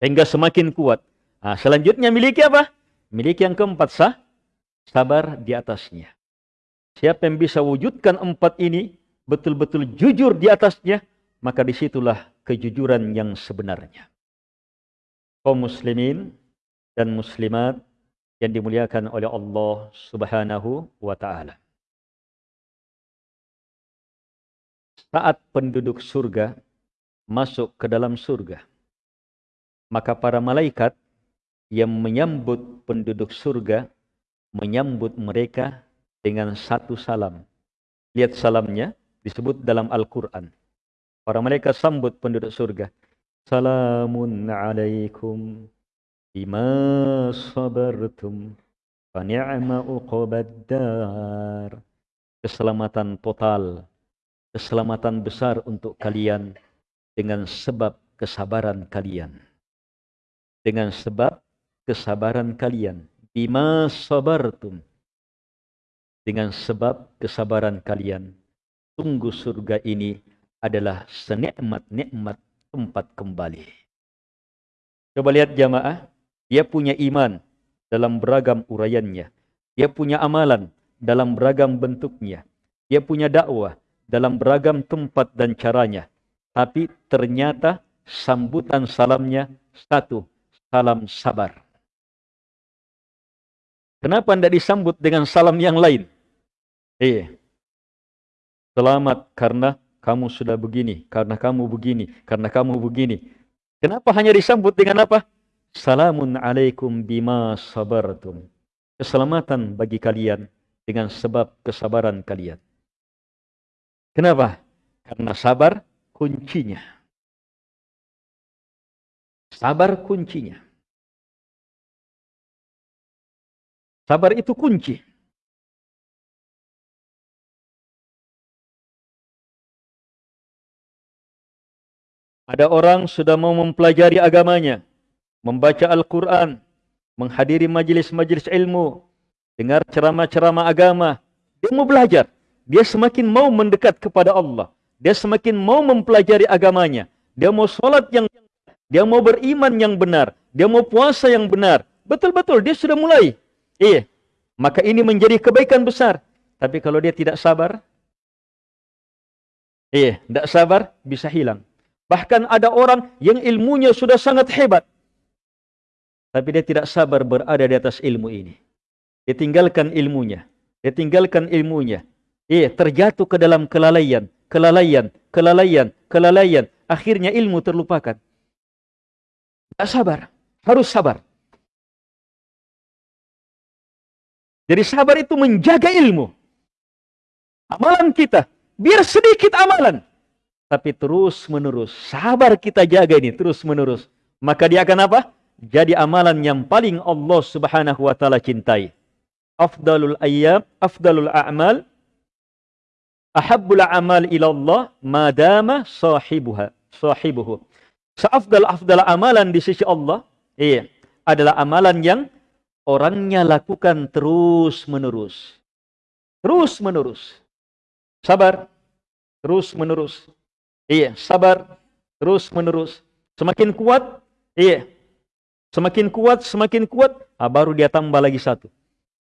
Hingga semakin kuat. Nah, selanjutnya miliki apa? Miliki yang keempat sah, sabar di atasnya. Siapa yang bisa wujudkan empat ini, betul-betul jujur di atasnya, maka disitulah kejujuran yang sebenarnya. Kaum muslimin dan muslimat yang dimuliakan oleh Allah subhanahu wa ta'ala. Saat penduduk surga masuk ke dalam surga, maka para malaikat yang menyambut penduduk surga menyambut mereka dengan satu salam. Lihat salamnya disebut dalam Al-Quran. Para mereka sambut penduduk surga. Salamun alaikum bima sabartum fa ni'ma uqbaddar. Keselamatan total, keselamatan besar untuk kalian dengan sebab kesabaran kalian. Dengan sebab kesabaran kalian. Bima sabartum dengan sebab kesabaran kalian. Tunggu surga ini adalah senikmat-nikmat tempat kembali. Coba lihat jamaah, dia punya iman dalam beragam uraiannya. Dia punya amalan dalam beragam bentuknya. Dia punya dakwah dalam beragam tempat dan caranya. Tapi ternyata sambutan salamnya satu, salam sabar. Kenapa tidak disambut dengan salam yang lain? Iya. Selamat karena kamu sudah begini, karena kamu begini, karena kamu begini. Kenapa hanya disambut dengan apa? Salamun alaikum bima sabartum. Keselamatan bagi kalian dengan sebab kesabaran kalian. Kenapa? Karena sabar kuncinya. Sabar kuncinya. Sabar itu kunci. Ada orang sudah mau mempelajari agamanya, membaca Al-Quran, menghadiri majlis-majlis ilmu, dengar ceramah-ceramah agama. Dia mau belajar. Dia semakin mau mendekat kepada Allah. Dia semakin mau mempelajari agamanya. Dia mau sholat yang dia mau beriman yang benar. Dia mau puasa yang benar. Betul-betul, dia sudah mulai. Iya. Maka ini menjadi kebaikan besar. Tapi kalau dia tidak sabar, iya, tidak sabar, bisa hilang. Bahkan ada orang yang ilmunya sudah sangat hebat. Tapi dia tidak sabar berada di atas ilmu ini. Dia tinggalkan ilmunya. Dia tinggalkan ilmunya. Iya, terjatuh ke dalam kelalaian, kelalaian, kelalaian, kelalaian. Akhirnya ilmu terlupakan. Tidak sabar. Harus sabar. Jadi sabar itu menjaga ilmu. Amalan kita. Biar sedikit amalan tapi terus menerus. Sabar kita jaga ini terus menerus. Maka dia akan apa? Jadi amalan yang paling Allah Subhanahu wa taala cintai. Afdalul ayyam, afdalul a'mal, ahabbul a'mal ila Allah madama sahibuha, sahibuhu. Seafdal afdal amalan di sisi Allah, iya, adalah amalan yang orangnya lakukan terus menerus. Terus menerus. Sabar, terus menerus. Iya, sabar terus menerus. Semakin kuat, iya. Semakin kuat, semakin kuat, ah, baru dia tambah lagi satu.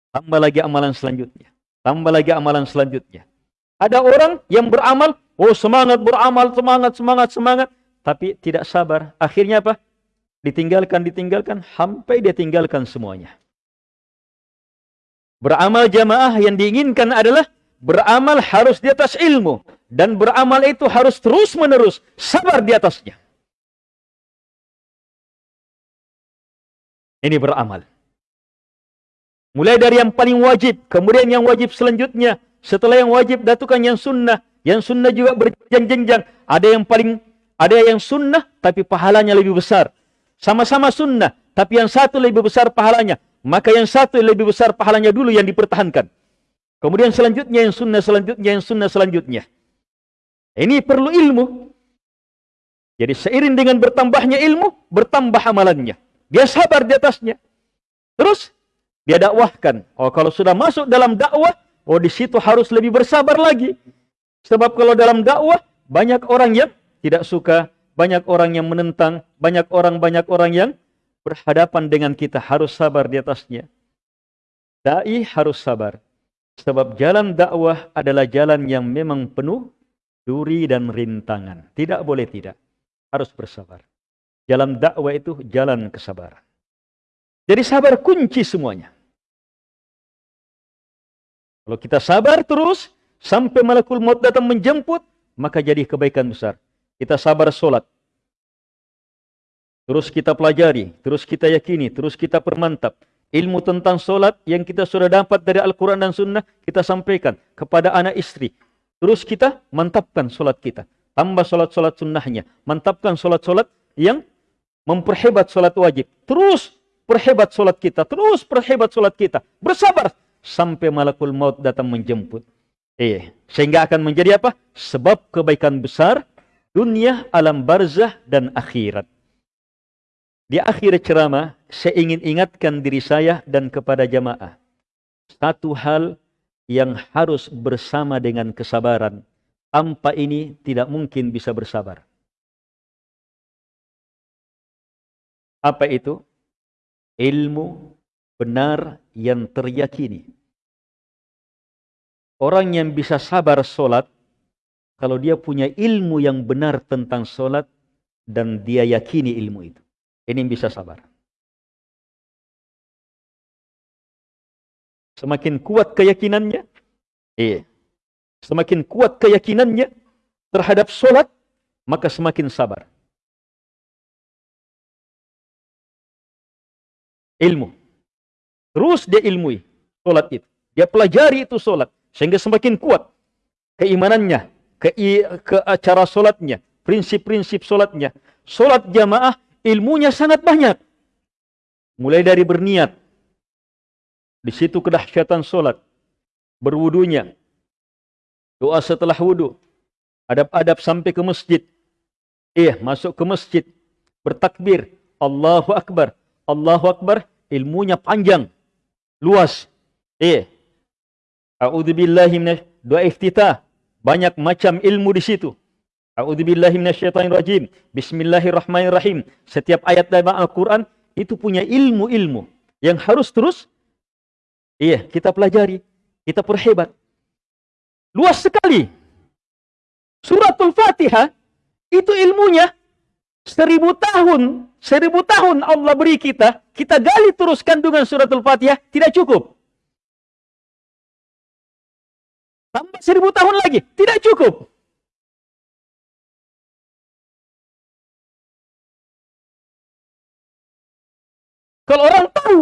Tambah lagi amalan selanjutnya. Tambah lagi amalan selanjutnya. Ada orang yang beramal, oh semangat beramal, semangat, semangat, semangat. Tapi tidak sabar. Akhirnya apa? Ditinggalkan, ditinggalkan, sampai dia tinggalkan semuanya. Beramal jamaah yang diinginkan adalah beramal harus di atas ilmu. Dan beramal itu harus terus menerus. Sabar di atasnya. Ini beramal. Mulai dari yang paling wajib. Kemudian yang wajib selanjutnya. Setelah yang wajib, datukan yang sunnah. Yang sunnah juga berjenjang-jenjang. Ada yang paling, ada yang sunnah, tapi pahalanya lebih besar. Sama-sama sunnah, tapi yang satu lebih besar pahalanya. Maka yang satu lebih besar pahalanya dulu yang dipertahankan. Kemudian selanjutnya yang sunnah, selanjutnya yang sunnah, selanjutnya. Ini perlu ilmu. Jadi seiring dengan bertambahnya ilmu, bertambah amalannya. Dia sabar di atasnya. Terus dia dakwahkan. Oh kalau sudah masuk dalam dakwah, oh di situ harus lebih bersabar lagi. Sebab kalau dalam dakwah banyak orang yang tidak suka, banyak orang yang menentang, banyak orang banyak orang yang berhadapan dengan kita harus sabar di atasnya. Dai harus sabar. Sebab jalan dakwah adalah jalan yang memang penuh duri dan rintangan. Tidak boleh tidak. Harus bersabar. Jalan dakwah itu jalan kesabaran. Jadi sabar kunci semuanya. Kalau kita sabar terus sampai malakul maut datang menjemput, maka jadi kebaikan besar. Kita sabar solat. Terus kita pelajari, terus kita yakini, terus kita permantap. Ilmu tentang solat yang kita sudah dapat dari Al-Quran dan Sunnah, kita sampaikan kepada anak istri. Terus kita mantapkan solat kita. Tambah solat-solat sunnahnya. Mantapkan solat-solat yang memperhebat solat wajib. Terus perhebat solat kita, terus perhebat solat kita. Bersabar sampai malakul maut datang menjemput. Eh, sehingga akan menjadi apa? Sebab kebaikan besar dunia, alam barzah dan akhirat. Di akhir ceramah, saya ingin ingatkan diri saya dan kepada jamaah. Satu hal yang harus bersama dengan kesabaran. Tanpa ini tidak mungkin bisa bersabar. Apa itu? ilmu benar yang teryakini. Orang yang bisa sabar solat, kalau dia punya ilmu yang benar tentang solat, dan dia yakini ilmu itu. Ini bisa sabar. Semakin kuat keyakinannya, iya. Semakin kuat keyakinannya terhadap solat, maka semakin sabar. ilmu. Terus dia ilmui solat itu. Dia pelajari itu solat. Sehingga semakin kuat keimanannya, ke, ke cara solatnya, prinsip-prinsip solatnya. Solat jamaah ilmunya sangat banyak. Mulai dari berniat. Di situ kedahsyatan solat. Berwudunya. Doa setelah wudu. Adab-adab sampai ke masjid. Iya, masuk ke masjid. Bertakbir. Allahu Akbar. Allahu Akbar, ilmunya panjang, luas. Eh, A'udzubillahi minasy doa iftitah. Banyak macam ilmu di situ. A'udzubillahi minasyaitonirrajim. Bismillahirrahmanirrahim. Setiap ayat dalam Al-Qur'an itu punya ilmu-ilmu yang harus terus iya, kita pelajari, kita perhebat. Luas sekali. Suratul Fatihah itu ilmunya Seribu tahun, seribu tahun Allah beri kita, kita gali terus kandungan suratul Fatihah, tidak cukup. Tambah seribu tahun lagi, tidak cukup. Kalau orang tahu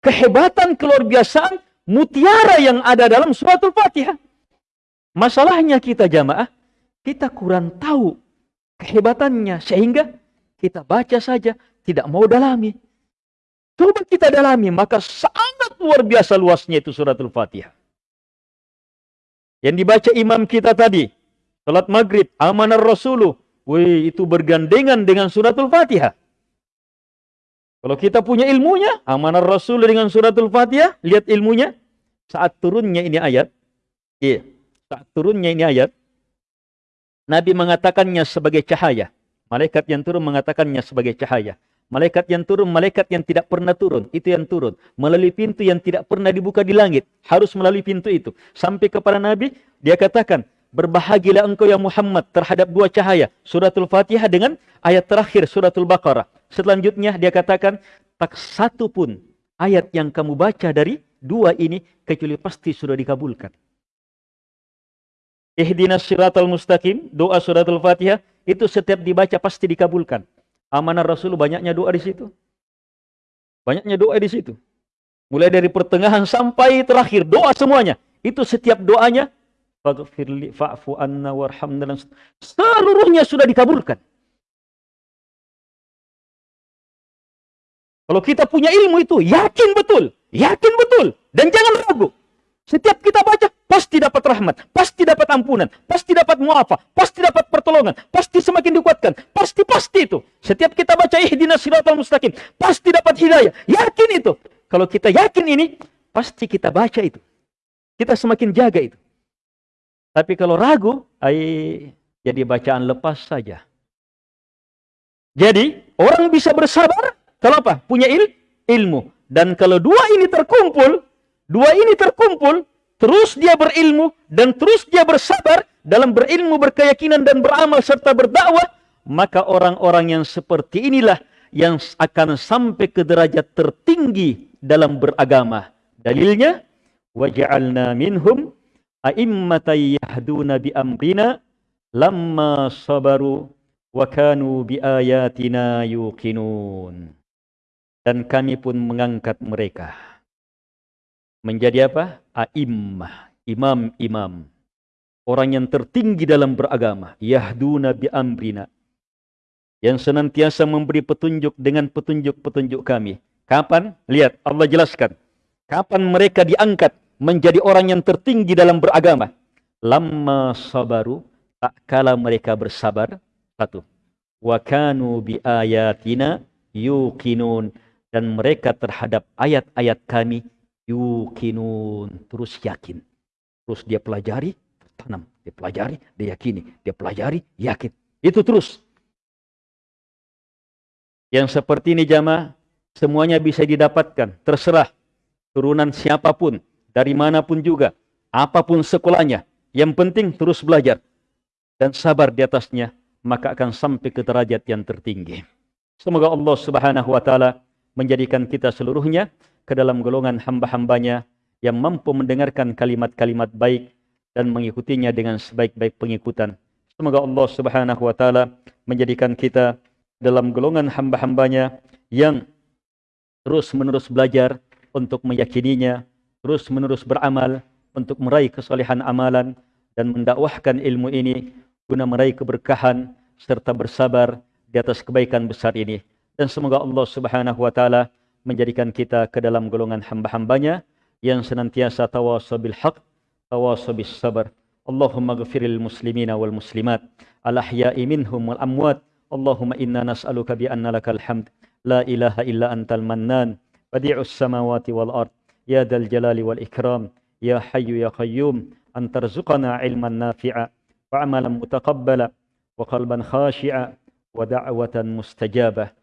kehebatan, keluar biasaan, mutiara yang ada dalam suratul Fatihah. Masalahnya kita jamaah, kita kurang tahu kehebatannya sehingga kita baca saja tidak mau dalami. Coba kita dalami maka sangat luar biasa luasnya itu suratul Fatihah. Yang dibaca imam kita tadi, salat maghrib, amanar rasuluh, wih itu bergandengan dengan suratul Fatihah. Kalau kita punya ilmunya, amanar rasul dengan suratul Fatihah, lihat ilmunya, saat turunnya ini ayat, iya, saat turunnya ini ayat, Nabi mengatakannya sebagai cahaya. Malaikat yang turun mengatakannya sebagai cahaya. Malaikat yang turun, malaikat yang tidak pernah turun. Itu yang turun. Melalui pintu yang tidak pernah dibuka di langit. Harus melalui pintu itu. Sampai kepada Nabi, dia katakan, Berbahagilah engkau ya Muhammad terhadap dua cahaya. Suratul Fatihah dengan ayat terakhir suratul Baqarah. Selanjutnya dia katakan, tak satu pun ayat yang kamu baca dari dua ini, kecuali pasti sudah dikabulkan. Ihdinas siratal mustaqim, doa suratul Fatihah, itu setiap dibaca pasti dikabulkan. Amanah Rasul banyaknya doa di situ. Banyaknya doa di situ. Mulai dari pertengahan sampai terakhir, doa semuanya. Itu setiap doanya faghfirli fa'fu anna warhamna seluruhnya sudah dikabulkan. Kalau kita punya ilmu itu, yakin betul, yakin betul, dan jangan ragu. Setiap kita baca, pasti dapat rahmat, pasti dapat ampunan, pasti dapat muafa, pasti dapat pertolongan, pasti semakin dikuatkan, pasti-pasti itu. Setiap kita baca ihdinas siratal mustaqim, pasti dapat hidayah. Yakin itu. Kalau kita yakin ini, pasti kita baca itu. Kita semakin jaga itu. Tapi kalau ragu, ay, jadi bacaan lepas saja. Jadi, orang bisa bersabar kalau apa? Punya il ilmu. Dan kalau dua ini terkumpul, dua ini terkumpul, terus dia berilmu dan terus dia bersabar dalam berilmu, berkeyakinan dan beramal serta berdakwah, maka orang-orang yang seperti inilah yang akan sampai ke derajat tertinggi dalam beragama. Dalilnya, waj'alna minhum a'immatan yahduna bi amrina lamma sabaru wa kanu bi ayatina yuqinun dan kami pun mengangkat mereka menjadi apa? A'immah, imam-imam. Orang yang tertinggi dalam beragama, yahduna bi amrina. Yang senantiasa memberi petunjuk dengan petunjuk-petunjuk kami. Kapan? Lihat, Allah jelaskan. Kapan mereka diangkat menjadi orang yang tertinggi dalam beragama? Lama sabaru, tak kala mereka bersabar. Satu. Wa kanu bi ayatina yuqinun dan mereka terhadap ayat-ayat kami yukinun terus yakin. Terus dia pelajari tanam dia pelajari dia yakini. Dia pelajari yakin. Itu terus. Yang seperti ini jamaah semuanya bisa didapatkan. Terserah turunan siapa pun dari mana pun juga apa pun sekolahnya. Yang penting terus belajar. Dan sabar di atasnya maka akan sampai ke derajat yang tertinggi. Semoga Allah Subhanahu wa taala menjadikan kita seluruhnya ke dalam golongan hamba-hambanya yang mampu mendengarkan kalimat-kalimat baik dan mengikutinya dengan sebaik-baik pengikutan. Semoga Allah subhanahu wa ta'ala menjadikan kita dalam golongan hamba-hambanya yang terus-menerus belajar untuk meyakininya, terus-menerus beramal untuk meraih kesalehan amalan dan mendakwahkan ilmu ini guna meraih keberkahan serta bersabar di atas kebaikan besar ini dan semoga Allah Subhanahu wa taala menjadikan kita ke dalam golongan hamba-hambanya yang senantiasa tawasau bil haq, tawasau bis sabar. Allahumma ghafiril muslimina wal muslimat. Al ahya'i minhum wal amwat. Allahumma inna nas'aluka bi anna lakal hamd. La ilaha illa antal mannan. Badi'us samawati wal ard. Ya dal jalali wal ikram. Ya hayyu ya qayyum. An tarzuqana ilman nafi'a. Wa amalan mutaqabbala. Wa qalban khashi'a. Wa da'watan mustajabah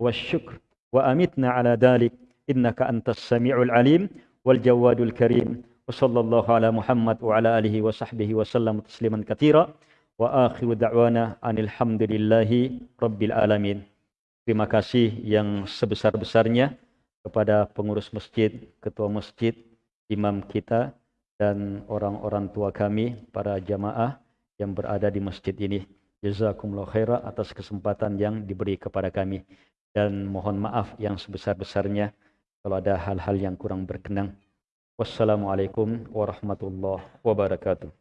والشكر wa على ذلك إنك innaka antas العليم والجواد الكريم وصلى الله على محمد وعلى آله وصحبه وسلم تسليما wa وآخر دعوانا أن الحمد لله رب العالمين terima kasih yang sebesar-besarnya kepada pengurus masjid, ketua masjid, imam kita dan orang-orang tua kami, para jamaah yang berada di masjid ini. Jazakumullah khairah atas kesempatan yang diberi kepada kami. Dan mohon maaf yang sebesar-besarnya kalau ada hal-hal yang kurang berkenan. Wassalamualaikum warahmatullahi wabarakatuh.